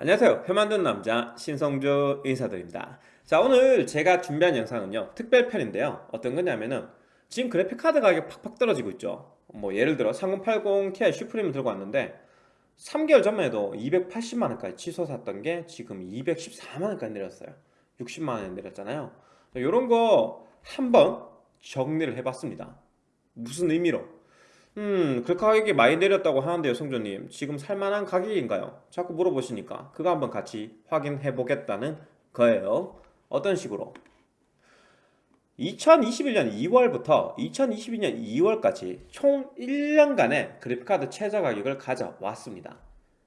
안녕하세요. 표 만든 남자 신성주 인사드립니다. 자 오늘 제가 준비한 영상은요 특별편인데요. 어떤 거냐면은 지금 그래픽카드 가격 팍팍 떨어지고 있죠. 뭐 예를 들어 3080 Ti 슈프림을 들고 왔는데 3개월 전만 해도 280만원까지 치솟 았던 게 지금 214만원까지 내렸어요. 60만원에 내렸잖아요. 이런 거 한번 정리를 해봤습니다. 무슨 의미로 음, 그 가격이 많이 내렸다고 하는데요, 성조님. 지금 살만한 가격인가요? 자꾸 물어보시니까 그거 한번 같이 확인해 보겠다는 거예요. 어떤 식으로? 2021년 2월부터 2022년 2월까지 총 1년간의 그래픽카드 최저 가격을 가져왔습니다.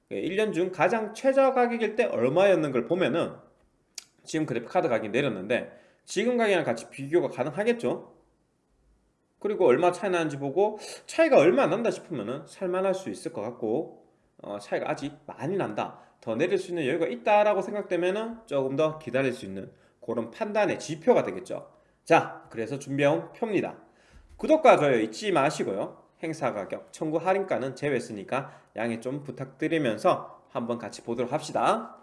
1년 중 가장 최저 가격일 때 얼마였는 걸 보면은 지금 그래픽카드 가격이 내렸는데 지금 가격이랑 같이 비교가 가능하겠죠? 그리고 얼마 차이 나는지 보고 차이가 얼마 안 난다 싶으면 살만할 수 있을 것 같고 어, 차이가 아직 많이 난다. 더 내릴 수 있는 여유가 있다라고 생각되면 조금 더 기다릴 수 있는 그런 판단의 지표가 되겠죠. 자 그래서 준비해온 표입니다. 구독과 좋아요 잊지 마시고요. 행사 가격 청구 할인가는 제외했으니까 양해 좀 부탁드리면서 한번 같이 보도록 합시다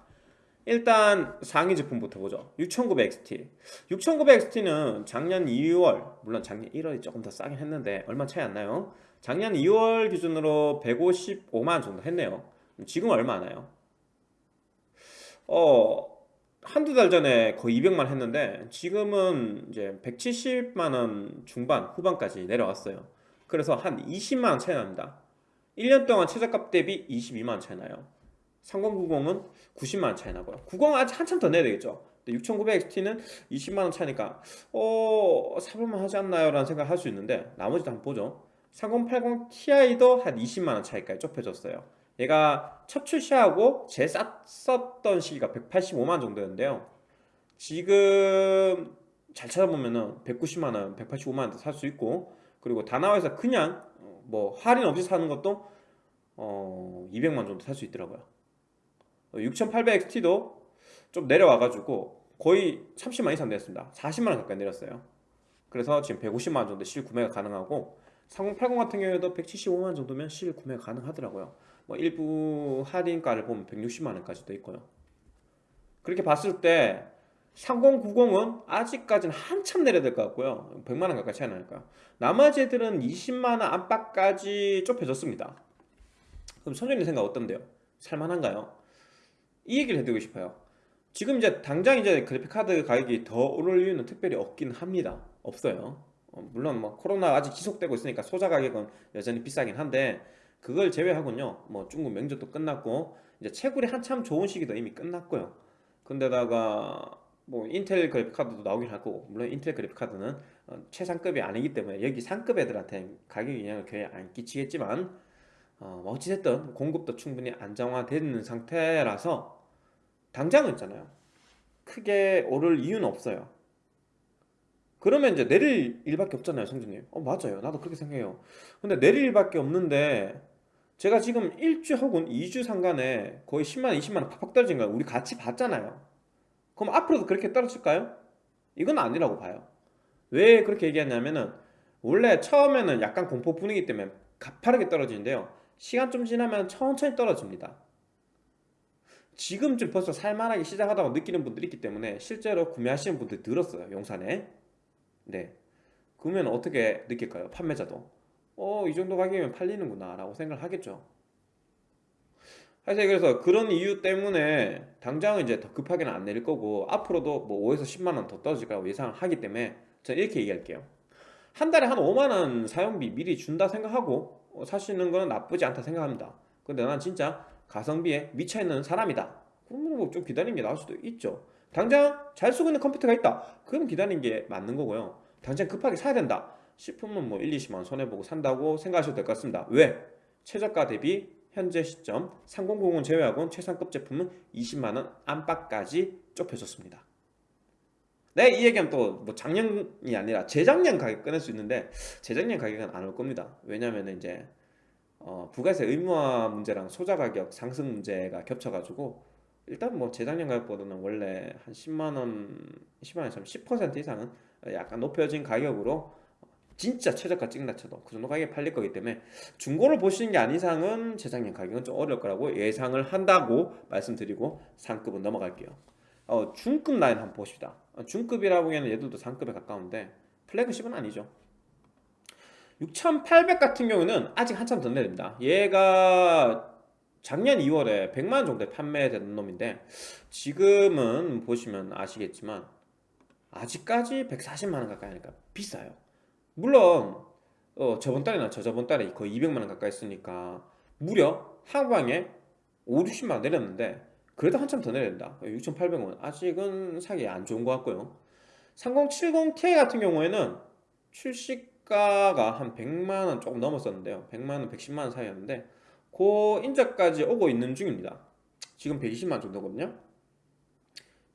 일단 상위 제품부터 보죠. 6900XT 6900XT는 작년 2월 물론 작년 1월이 조금 더 싸긴 했는데 얼마 차이 안 나요. 작년 2월 기준으로 155만원 정도 했네요. 지금 얼마 나요? 어 한두 달 전에 거의 200만 했는데 지금은 이제 170만원 중반 후반까지 내려왔어요. 그래서 한 20만원 차이 납니다. 1년 동안 최저값 대비 22만원 차이 나요 3090은 90만원 차이 나고요. 90은 아직 한참 더 내야 되겠죠? 6900XT는 20만원 차니까 어... 사볼만 하지 않나요? 라는 생각을 할 수 있는데 나머지도 한번 보죠. 3080 Ti도 한 20만원 차이까지 좁혀졌어요. 얘가 첫 출시하고 제 쌌었던 시기가 185만원 정도였는데요. 지금 잘 찾아보면은 190만원, 185만원도 살 수 있고 그리고 다나와에서 그냥 뭐 할인 없이 사는 것도 어 200만 정도 살 수 있더라고요 6800XT도 좀 내려와가지고 거의 30만 이상 내렸습니다. 40만원 가까이 내렸어요. 그래서 지금 150만원 정도 실 구매가 가능하고 3080 같은 경우에도 175만원 정도면 실 구매가 가능하더라고요. 뭐 일부 할인가를 보면 160만원까지도 있고요. 그렇게 봤을 때 3090은 아직까지는 한참 내려야 될 것 같고요. 100만원 가까이 차이 나니까요 나머지 애들은 20만원 안팎까지 좁혀졌습니다. 그럼 선생님 생각 어떤데요? 살만한가요? 이 얘기를 해드리고 싶어요. 지금 이제 당장 이제 그래픽카드 가격이 더 오를 이유는 특별히 없긴 합니다. 없어요. 어, 물론 뭐 코로나 아직 지속되고 있으니까 소자 가격은 여전히 비싸긴 한데 그걸 제외하군요. 뭐 중국 명절도 끝났고 이제 채굴이 한참 좋은 시기도 이미 끝났고요. 근데다가 뭐 인텔 그래픽카드도 나오긴 하고 물론 인텔 그래픽카드는 어, 최상급이 아니기 때문에 여기 상급 애들한테 가격 영향을 거의 안 끼치겠지만 어, 뭐 어찌됐든 공급도 충분히 안정화되는 상태라서 당장은 있잖아요. 크게 오를 이유는 없어요. 그러면 이제 내릴 일밖에 없잖아요 성준님. 어 맞아요. 나도 그렇게 생각해요. 근데 내릴 일밖에 없는데 제가 지금 1주 혹은 2주 상간에 거의 10만원 20만원 팍팍 떨어진 거 우리 같이 봤잖아요. 그럼 앞으로도 그렇게 떨어질까요? 이건 아니라고 봐요. 왜 그렇게 얘기하냐면은 원래 처음에는 약간 공포 분위기 때문에 가파르게 떨어지는데요 시간 좀 지나면 천천히 떨어집니다. 지금쯤 벌써 살만하게 시작하다고 느끼는 분들이 있기 때문에 실제로 구매하시는 분들이 늘었어요 용산에. 네. 그러면 어떻게 느낄까요 판매자도? 어 이 정도 가격이면 팔리는구나 라고 생각을 하겠죠. 사실 그래서 그런 이유 때문에 당장은 이제 더 급하게는 안 내릴 거고 앞으로도 뭐 5에서 10만원 더 떨어질 거라고 예상을 하기 때문에 저는 이렇게 얘기할게요. 한 달에 한 5만원 사용비 미리 준다 생각하고 어, 사시는 거는 나쁘지 않다 생각합니다. 근데 난 진짜 가성비에 미쳐있는 사람이다. 그러면 뭐좀게 나을 수도 있죠. 당장 잘 쓰고 있는 컴퓨터가 있다. 그럼 기다리는 게 맞는 거고요. 당장 급하게 사야 된다 싶으면 뭐 1, 20만원 손해보고 산다고 생각하셔도 될 것 같습니다. 왜? 최저가 대비 현재 시점 3090은 제외하고는 최상급 제품은 20만원 안팎까지 좁혀졌습니다 네, 이 얘기하면 또 뭐 작년이 아니라 재작년 가격 꺼낼 수 있는데 재작년 가격은 안 올 겁니다. 왜냐면 이제 어, 부가세 의무화 문제랑 소자 가격 상승 문제가 겹쳐가지고 일단 뭐 재작년 가격보다는 원래 한 10만 원, 10만원, 10% 이상은 약간 높여진 가격으로 진짜 최저가 찍나 쳐도 그 정도 가격에 팔릴 거기 때문에 중고를 보시는 게 아닌 이상은 재작년 가격은 좀 어려울 거라고 예상을 한다고 말씀드리고 상급은 넘어갈게요 어, 중급 라인 한번 보십시다. 어, 중급이라고 하기에는 얘들도 상급에 가까운데 플래그십은 아니죠. 6800 같은 경우는 아직 한참 더 내립니다. 얘가 작년 2월에 100만원 정도에 판매되는 놈인데 지금은 보시면 아시겠지만 아직까지 140만원 가까이 하니까 비싸요. 물론 어, 저번 달이나 저저번 달에 거의 200만원 가까이 쓰니까 무려 하방에 5, 60만원 내렸는데 그래도 한참 더 내린다. 6,800원. 아직은 사기 안 좋은 것 같고요. 3070ti 같은 경우에는 출시가가 한 100만원 조금 넘었었는데요. 100만원, 110만원 사이였는데 그 인자까지 오고 있는 중입니다. 지금 120만원 정도거든요.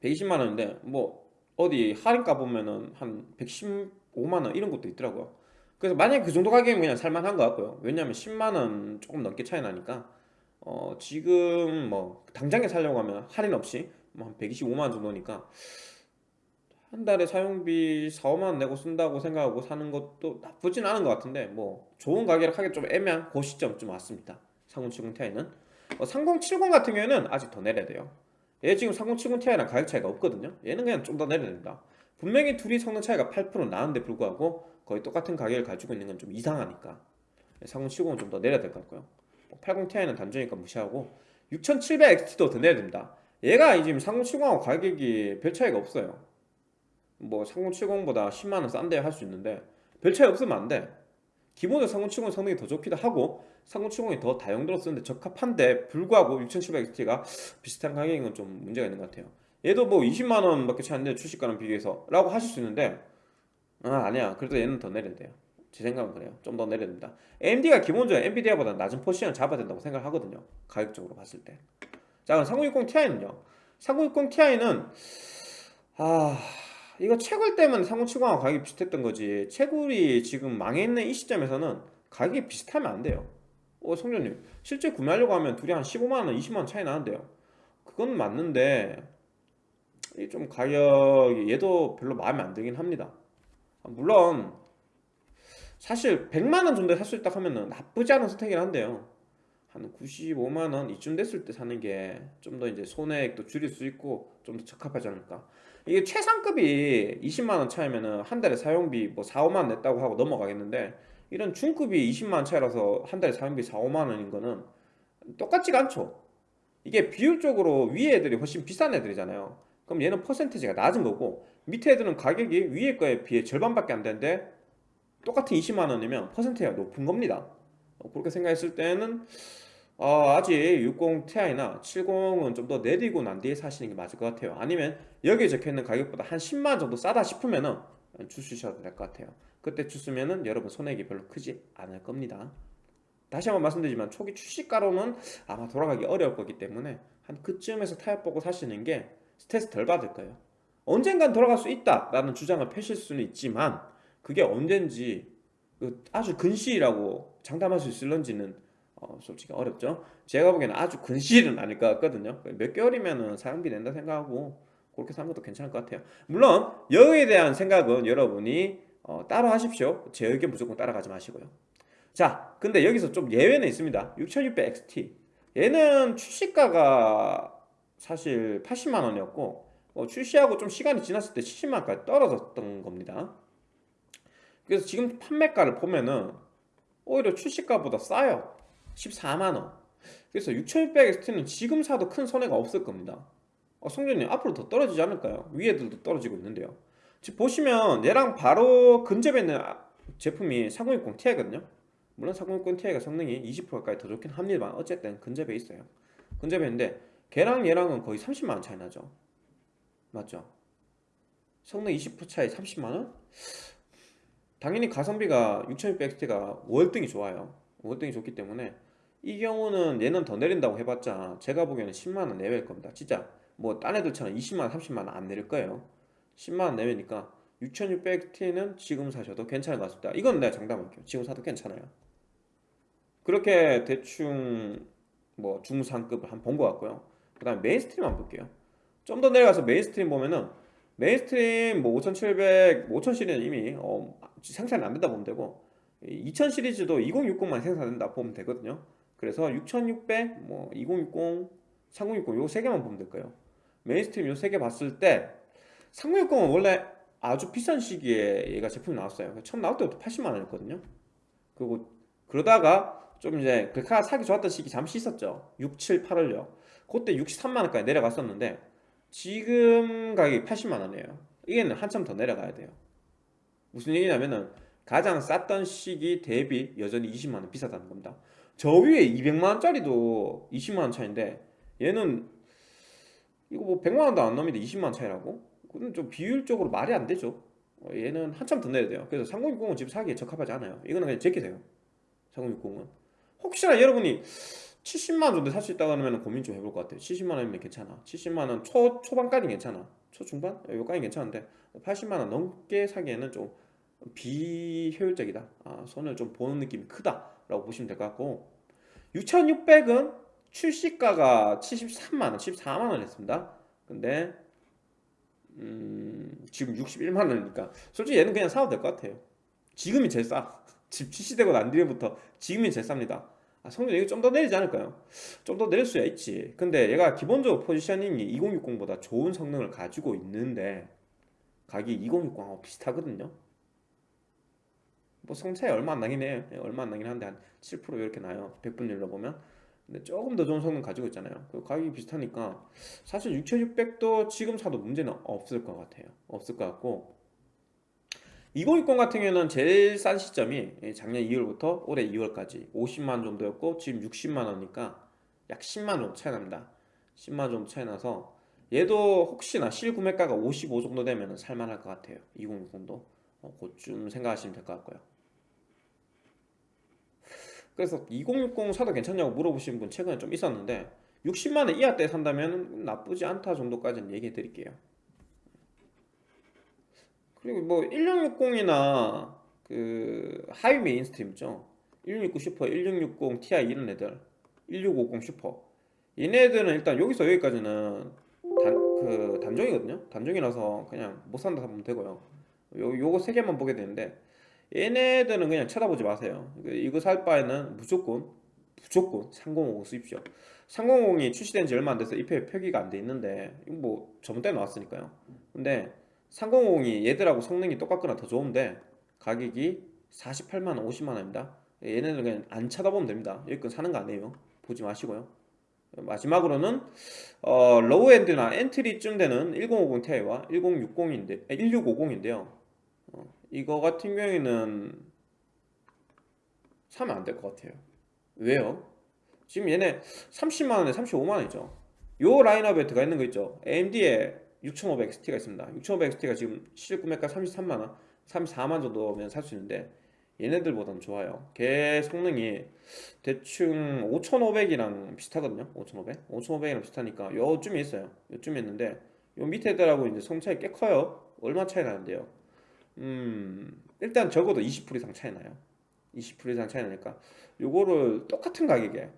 120만원인데 뭐 어디 할인가 보면은 한 115만원 이런 것도 있더라고요. 그래서 만약에 그 정도 가격이면 그냥 살만한 것 같고요. 왜냐면 10만원 조금 넘게 차이 나니까 어 지금 뭐 당장에 살려고 하면 할인 없이 뭐 한 125만원 정도니까 한 달에 사용비 4, 5만원 내고 쓴다고 생각하고 사는 것도 나쁘진 않은 것 같은데 뭐 좋은 가격을 하기 좀 애매한 그 시점쯤 왔습니다. 3070ti는. 어, 3070 같은 경우에는 아직 더 내려야 돼요. 얘 지금 3070ti랑 가격 차이가 없거든요. 얘는 그냥 좀 더 내려야 된다. 분명히 둘이 성능 차이가 8% 나는데 불구하고 거의 똑같은 가격을 가지고 있는 건 좀 이상하니까 3070은 좀 더 내려야 될 것 같고요 80ti는 단종이니까 무시하고 6700XT도 더 내야 됩니다. 얘가 지금 3070하고 가격이 별 차이가 없어요. 뭐 3070보다 10만원 싼데 할 수 있는데 별 차이 없으면 안돼. 기본적으로 3070 성능이 더 좋기도 하고 3070이 더 다용도로 쓰는데 적합한데 불구하고 6700XT가 비슷한 가격인 건 좀 문제가 있는 것 같아요. 얘도 뭐 20만원 밖에 차이 안 되는데 출시가랑 비교해서 라고 하실 수 있는데 아 아니야. 그래도 얘는 더 내려야 돼요 제 생각은 그래요. 좀 더 내려야 됩니다. AMD가 기본적으로 엔비디아보다 낮은 포지션을 잡아야 된다고 생각하거든요. 가격적으로 봤을 때자 그럼 3060ti는요 3060ti는 아 이거 채굴 때문에 3070하고 가격이 비슷했던 거지. 채굴이 지금 망해있는 이 시점에서는 가격이 비슷하면 안 돼요. 어 성전님. 실제 구매하려고 하면 둘이 한 15만원 20만원 차이 나는데요. 그건 맞는데 좀 가격이 얘도 별로 마음에 안 들긴 합니다. 물론 사실 100만원 정도에 살 수 있다 하면 나쁘지 않은 선택이긴 한데요. 한 95만원 이쯤 됐을 때 사는 게 좀 더 이제 손해액도 줄일 수 있고 좀 더 적합하지 않을까. 이게 최상급이 20만원 차이면은 한 달에 사용비 뭐 4, 5만원 냈다고 하고 넘어가겠는데 이런 중급이 20만원 차이라서 한 달에 사용비 4, 5만원인 거는 똑같지가 않죠. 이게 비율적으로 위에 애들이 훨씬 비싼 애들이잖아요. 그럼 얘는 퍼센테지가 낮은 거고 밑에 애들은 가격이 위에 거에 비해 절반밖에 안 되는데 똑같은 20만원이면 퍼센테이가 높은 겁니다. 어, 그렇게 생각했을 때는 어, 아직 60ti나 70은 좀 더 내리고 난 뒤에 사시는 게 맞을 것 같아요. 아니면 여기에 적혀있는 가격보다 한 10만원 정도 싸다 싶으면은 주시셔도 될 것 같아요. 그때 주시면은 여러분 손해액이 별로 크지 않을 겁니다. 다시 한번 말씀드리지만 초기 출시가로는 아마 돌아가기 어려울 거기 때문에 한 그쯤에서 타협 보고 사시는 게 스트레스 덜 받을 거예요. 언젠간 돌아갈 수 있다 라는 주장을 펼칠 수는 있지만 그게 언젠지 그 아주 근시일이라고 장담할 수 있을런지는 어, 솔직히 어렵죠. 제가 보기에는 아주 근시일은 아닐 것 같거든요. 몇 개월이면 사용비 낸다 생각하고 그렇게 사는 것도 괜찮을 것 같아요. 물론 여기에 대한 생각은 여러분이 어, 따로 하십시오. 제 의견 무조건 따라가지 마시고요. 자 근데 여기서 좀 예외는 있습니다. 6600XT 얘는 출시가가 사실 80만원이었고 어, 출시하고 좀 시간이 지났을 때 70만원까지 떨어졌던 겁니다 그래서 지금 판매가를 보면은 오히려 출시가보다 싸요. 14만원. 그래서 6600XT는 지금 사도 큰 손해가 없을 겁니다. 어, 성전님 앞으로 더 떨어지지 않을까요? 위에들도 떨어지고 있는데요. 지금 보시면 얘랑 바로 근접에 있는 아, 제품이 4060ti거든요. 물론 4060ti가 성능이 20% 가까이 더 좋긴 합니다만 어쨌든 근접에 있어요. 근접에 있는데 걔랑 얘랑은 거의 30만원 차이 나죠. 맞죠? 성능 20% 차이 30만원? 당연히 가성비가 6600XT가 월등히 좋아요. 월등히 좋기 때문에 이 경우는 얘는 더 내린다고 해봤자 제가 보기에는 10만원 내외일 겁니다. 진짜 뭐 딴 애들처럼 20만원 30만원 안 내릴 거예요. 10만원 내외니까 6600T는 지금 사셔도 괜찮을 것 같습니다. 이건 내가 장담할게요. 지금 사도 괜찮아요. 그렇게 대충 뭐 중상급을 한번본것 같고요. 그 다음에 mainstream 한번 볼게요. 좀 더 내려가서 mainstream 보면은 mainstream 뭐 5700, 5000 시리즈는 이미 어, 생산이 안 된다 보면 되고 2000 시리즈도 2060만 생산된다 보면 되거든요. 그래서 6600, 뭐 2060, 3060 요 세 개만 보면 될 거예요. mainstream 요 세 개 봤을 때 3060은 원래 아주 비싼 시기에 얘가 제품이 나왔어요. 처음 나올 때부터 80만 원이었거든요. 그리고 그러다가 좀 이제 글카 사기 좋았던 시기 잠시 있었죠. 6, 7, 8월요. 그때 63만 원까지 내려갔었는데 지금 가격이 80만 원이에요. 이게는 한참 더 내려가야 돼요 무슨 얘기냐면은 가장 쌌던 시기 대비 여전히 20만 원 비싸다는 겁니다. 저 위에 200만 원짜리도 20만 원 차인데 얘는 이거 뭐 100만 원도 안 넘는데 20만 원 차이라고? 그건 좀 비율적으로 말이 안 되죠. 어, 얘는 한참 더 내야 돼요. 그래서 3060은 지금 사기에 적합하지 않아요. 이거는 그냥 제끼세요. 3060은. 혹시나 여러분이 70만원 정도 살 수 있다고 하면 고민 좀 해볼 것 같아요. 70만원이면 괜찮아. 70만원 초, 초반까지 괜찮아. 초중반? 여기까지 괜찮은데 80만원 넘게 사기에는 좀 비효율적이다. 아, 손을 좀 보는 느낌이 크다 라고 보시면 될 것 같고 6600은 출시가가 73만원 74만원 했습니다. 근데 음, 지금 61만원이니까 솔직히 얘는 그냥 사도 될 것 같아요. 지금이 제일 싸. 지금 출시되고 난 뒤에부터 지금이 제일 쌉니다. 아, 성능 이거 좀더 내리지 않을까요? 좀 더 내릴 수야 있지. 근데 얘가 기본적으로 포지셔닝이 2060보다 좋은 성능을 가지고 있는데 가격이 2060하고 비슷하거든요 뭐 성차이 얼마 안 나긴 해요. 예, 얼마 안 나긴 한데 한 7% 이렇게 나요. 100분율로 보면. 근데 조금 더 좋은 성능 가지고 있잖아요. 그 가격이 비슷하니까 사실 6600도 지금 사도 문제는 없을 것 같아요. 없을 것 같고. 2060 같은 경우는 제일 싼 시점이 작년 2월부터 올해 2월까지 50만원 정도였고 지금 60만원이니까 약 10만원 차이 납니다. 10만원 정도 차이 나서 얘도 혹시나 실구매가가 55 정도 되면 살만할 것 같아요. 2060도. 어, 그쯤 생각하시면 될 것 같고요 그래서 2060 사도 괜찮냐고 물어보신 분 최근에 좀 있었는데 60만원 이하 때 산다면 나쁘지 않다 정도까지는 얘기해 드릴게요. 그리고 뭐 1660이나 그 high mainstream 있죠? 1669 슈퍼, 1660 Ti 이런 애들 1650 슈퍼. 얘네들은 일단 여기서 여기까지는 단, 그 단종이거든요? 단종이라서 그냥 못 산다 하면 되고요. 요, 요거 세 개만 보게 되는데 얘네들은 그냥 쳐다보지 마세요. 이거 살 바에는 무조건 무조건 3050 쓰십시오. 3050이 출시된 지 얼마 안 돼서 입회 표기가 안 돼 있는데 뭐 저번 때 나왔으니까요. 근데 3050이 얘들하고 성능이 똑같거나 더 좋은데 가격이 48만원 50만원입니다. 얘네는 그냥 안 쳐다보면 됩니다. 여기 건 사는 거 아니에요. 보지 마시고요. 마지막으로는 어, low-end나 entry쯤 되는 1050 Ti와 1060인데 1650인데요. 어, 이거 같은 경우에는 사면 안 될 것 같아요. 왜요? 지금 얘네 30만원에 35만원이죠. 요 라인업에 들어가 있는 거 있죠? AMD에 6500XT가 있습니다. 6500XT가 지금 시일 구매가 33만원 34만 정도면 살 수 있는데 얘네들보다는 좋아요. 걔 성능이 대충 5500이랑 비슷하거든요. 5500 5500이랑 비슷하니까 요쯤에 있어요. 요쯤에 있는데 요 밑에 애들하고 이제 성 차이 꽤 커요. 얼마 차이 나는데요 음 일단 적어도 20% 이상 차이 나요. 20% 이상 차이 나니까 요거를 똑같은 가격에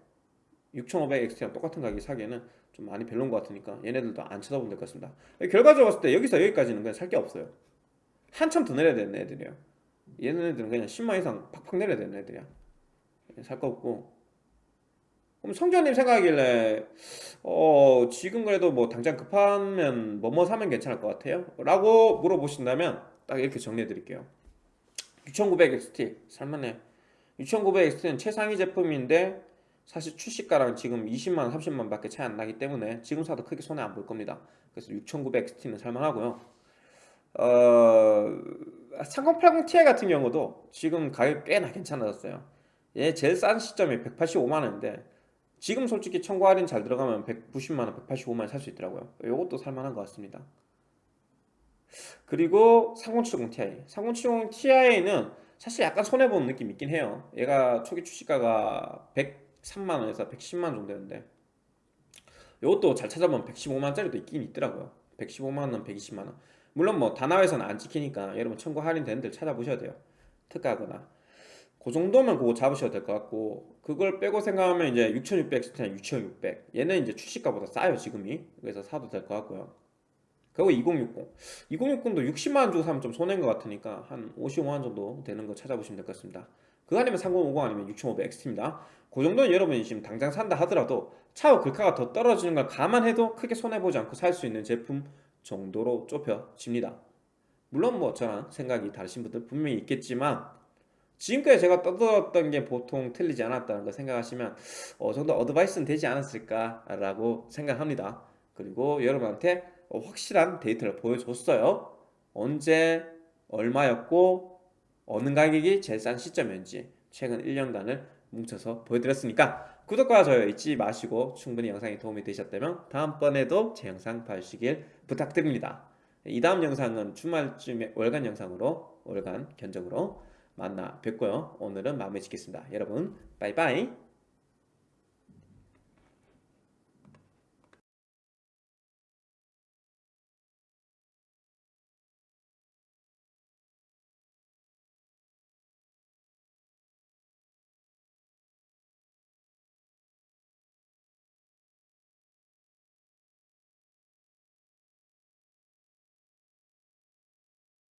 6500XT랑 똑같은 가격에 사기에는 좀 많이 별로인 것 같으니까 얘네들도 안 쳐다보면 될 것 같습니다. 결과적으로 봤을 때 여기서 여기까지는 그냥 살 게 없어요. 한참 더 내려야 되는 애들이에요. 얘네들은 그냥 10만 이상 팍팍 내려야 되는 애들이야. 살 거 없고. 그럼 성주님 생각하길래 어 지금 그래도 뭐 당장 급하면 뭐뭐 사면 괜찮을 것 같아요? 라고 물어보신다면 딱 이렇게 정리해 드릴게요. 6900XT 살만해. 6900XT는 최상위 제품인데 사실 출시가랑 지금 20만원 30만원 밖에 차이 안 나기 때문에 지금 사도 크게 손해 안 볼 겁니다. 그래서 6900XT는 살만하고요. 어... 3080ti 같은 경우도 지금 가격 꽤나 괜찮아졌어요. 얘 제일 싼 시점이 185만원인데 지금 솔직히 청구 할인 잘 들어가면 190만원 185만원 살 수 있더라고요. 이것도 살만한 것 같습니다 그리고 3070ti 3070ti는 사실 약간 손해보는 느낌 있긴 해요. 얘가 초기 출시가가 103만원에서 110만원 정도였는데 이것도 잘 찾아보면 115만원짜리도 있긴 있더라고요. 115만원, 120만원. 물론 뭐 다나와에서는 안 찍히니까 여러분 청구 할인되는 데를 찾아보셔야 돼요. 특가거나. 그 정도면 그거 잡으셔도 될 것 같고 그걸 빼고 생각하면 이제 6600 스타일 6600 얘는 이제 출시가보다 싸요 지금이. 그래서 사도 될 것 같고요 그리고 2060 2060도 60만원 주고 사면 좀 손해인 것 같으니까 한 55만원 정도 되는 거 찾아보시면 될 것 같습니다. 그거 아니면 3050 아니면 6500XT입니다. 그 정도는 여러분이 지금 당장 산다 하더라도 차후 글카가 더 떨어지는 걸 감안해도 크게 손해보지 않고 살 수 있는 제품 정도로 좁혀집니다. 물론 뭐 저랑 생각이 다르신 분들 분명히 있겠지만 지금까지 제가 떠들었던 게 보통 틀리지 않았다는 걸 생각하시면 어느 정도 어드바이스는 되지 않았을까라고 생각합니다. 그리고 여러분한테 어, 확실한 데이터를 보여줬어요. 언제 얼마였고 어느 가격이 제일 싼 시점이었는지 최근 1년간을 뭉쳐서 보여드렸으니까 구독과 좋아요 잊지 마시고 충분히 영상이 도움이 되셨다면 다음번에도 제 영상 봐주시길 부탁드립니다. 이 다음 영상은 주말쯤에 월간 영상으로 월간 견적으로 만나 뵙고요. 오늘은 마무리 짓겠습니다. 여러분 빠이빠이